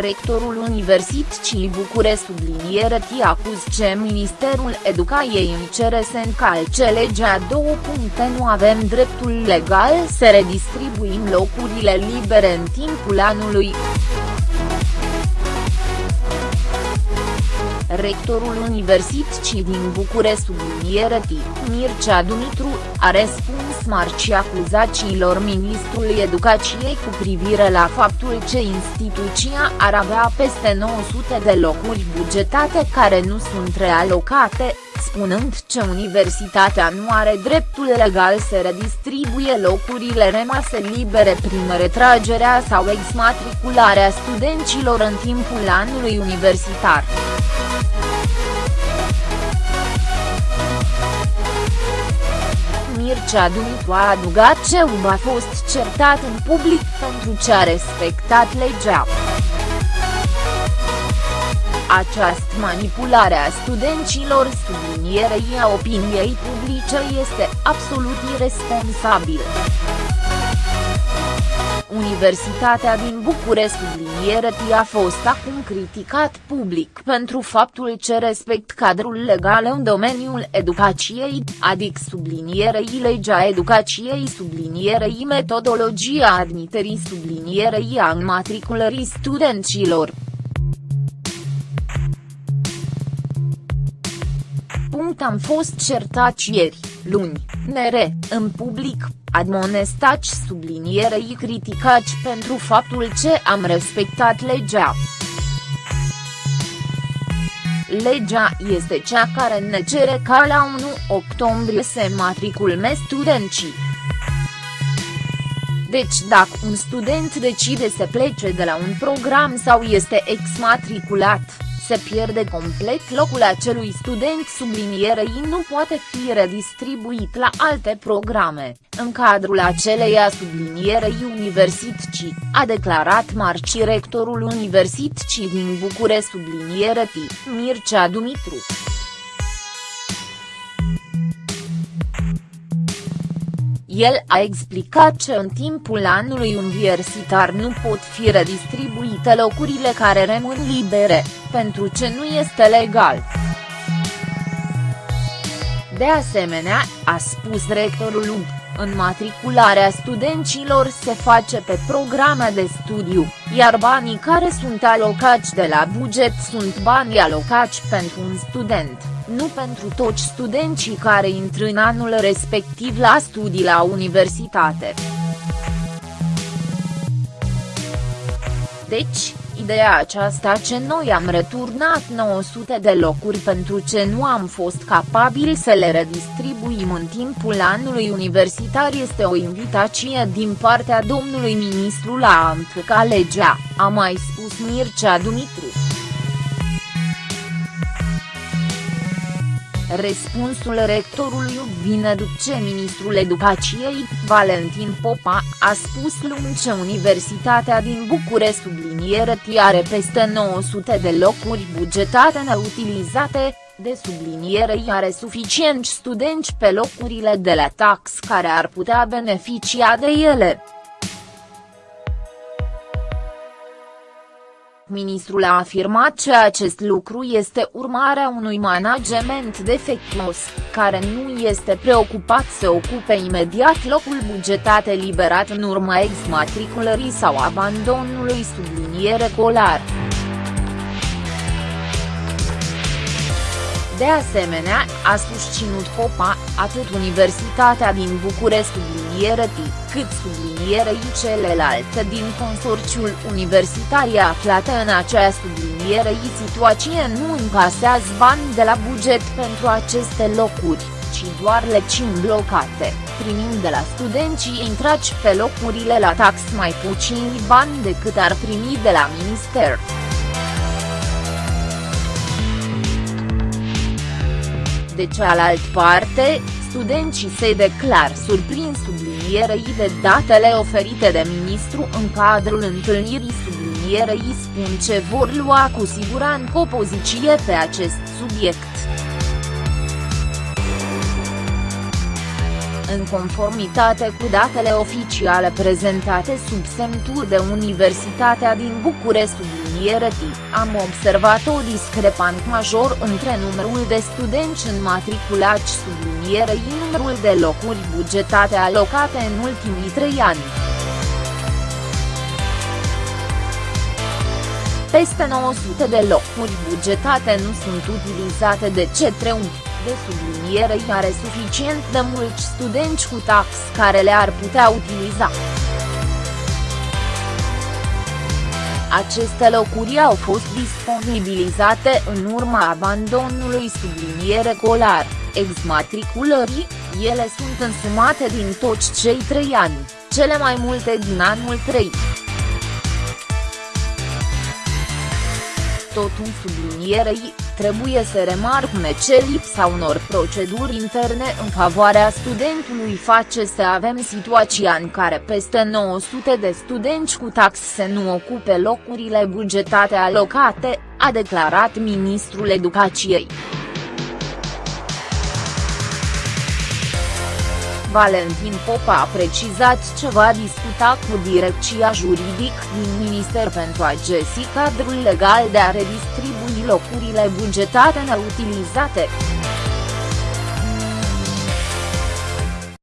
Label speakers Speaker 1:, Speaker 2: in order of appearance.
Speaker 1: Rectorul Universității București subliniere T acuz ce Ministerul Educației cere să încalce legea două puncte nu avem dreptul legal să redistribuim locurile libere în timpul anului. Rectorul Universității din București subliniere Mircea Dumitru, a răspuns marci acuzațiilor Ministrului Educației cu privire la faptul că instituția ar avea peste 900 de locuri bugetate care nu sunt realocate, spunând că universitatea nu are dreptul legal să redistribuie locurile rămase libere prin retragerea sau exmatricularea studenților în timpul anului universitar. Mircea Dumitru a adugat că UB a fost certat în public pentru ce a respectat legea. Această manipulare a studenților sublinierei a opiniei publice este absolut irresponsabilă. Universitatea din București subliniere a fost acum criticat public pentru faptul ce respect cadrul legal în domeniul educației, adică sublinierei legea educației sublinierei metodologia admiterii sublinierei a înmatriculării studenților. Punct am fost certați ieri, luni, nere, în public, admonestați sublinierei criticați pentru faptul ce am respectat legea. Legea este cea care ne cere ca la 1 octombrie să matriculme studenții. Deci dacă un student decide să plece de la un program sau este exmatriculat, se pierde complet locul acelui student sublinierei nu poate fi redistribuit la alte programe, în cadrul aceleia sublinierei universității, a declarat marci rectorul Universității din București subliniere Mircea Dumitru. El a explicat că în timpul anului universitar nu pot fi redistribuite locurile care rămân libere, pentru ce nu este legal. De asemenea, a spus rectorul UB, înmatricularea studenților se face pe programe de studiu, iar banii care sunt alocați de la buget sunt banii alocați pentru un student nu pentru toți studenții care intră în anul respectiv la studii la universitate. Deci, ideea aceasta ce noi am returnat 900 de locuri pentru ce nu am fost capabili să le redistribuim în timpul anului universitar este o invitație din partea domnului ministru la a legea, a mai spus Mircea Dumitru. Răspunsul rectorului vine după ce ministrul educației, Valentin Popa, a spus luni că Universitatea din București subliniere are peste 900 de locuri bugetate neutilizate, de subliniere are suficienți studenți pe locurile de la tax care ar putea beneficia de ele. Ministrul a afirmat că acest lucru este urmarea unui management defectuos, care nu este preocupat să ocupe imediat locul bugetat eliberat în urma exmatriculării sau abandonului subliniere colar. De asemenea, a susținut Popa, atât Universitatea din București subliniere cât sublinierei celelalte din consorțiul universitar aflate în acea sublinierei situație nu încasează bani de la buget pentru aceste locuri, ci doar lecini blocate, primind de la studenții intrați pe locurile la tax mai puțini bani decât ar primi de la minister. De cealaltă parte, studenții se declar surprins sublinierei de datele oferite de ministru în cadrul întâlnirii sublinierei spun ce vor lua cu siguranță o poziție pe acest subiect. În conformitate cu datele oficiale prezentate sub semnul de Universitatea din București subliniere am observat o discrepanță major între numărul de studenți înmatriculați sublinierei numărul de locuri bugetate alocate în ultimii trei ani. Peste 900 de locuri bugetate nu sunt utilizate de către un de subliniere are suficient de mulți studenți cu tax care le-ar putea utiliza. Aceste locuri au fost disponibilizate în urma abandonului subliniere colar, exmatriculării, ele sunt însumate din toți cei trei ani, cele mai multe din anul 3. tot în sublinierei, trebuie să remarcne ce lipsa unor proceduri interne în favoarea studentului face să avem situația în care peste 900 de studenți cu taxe nu ocupe locurile bugetate alocate, a declarat ministrul educației. Valentin Popa a precizat ce va discuta cu direcția juridic din minister pentru a găsi cadrul legal de a redistribui locurile bugetate neutilizate.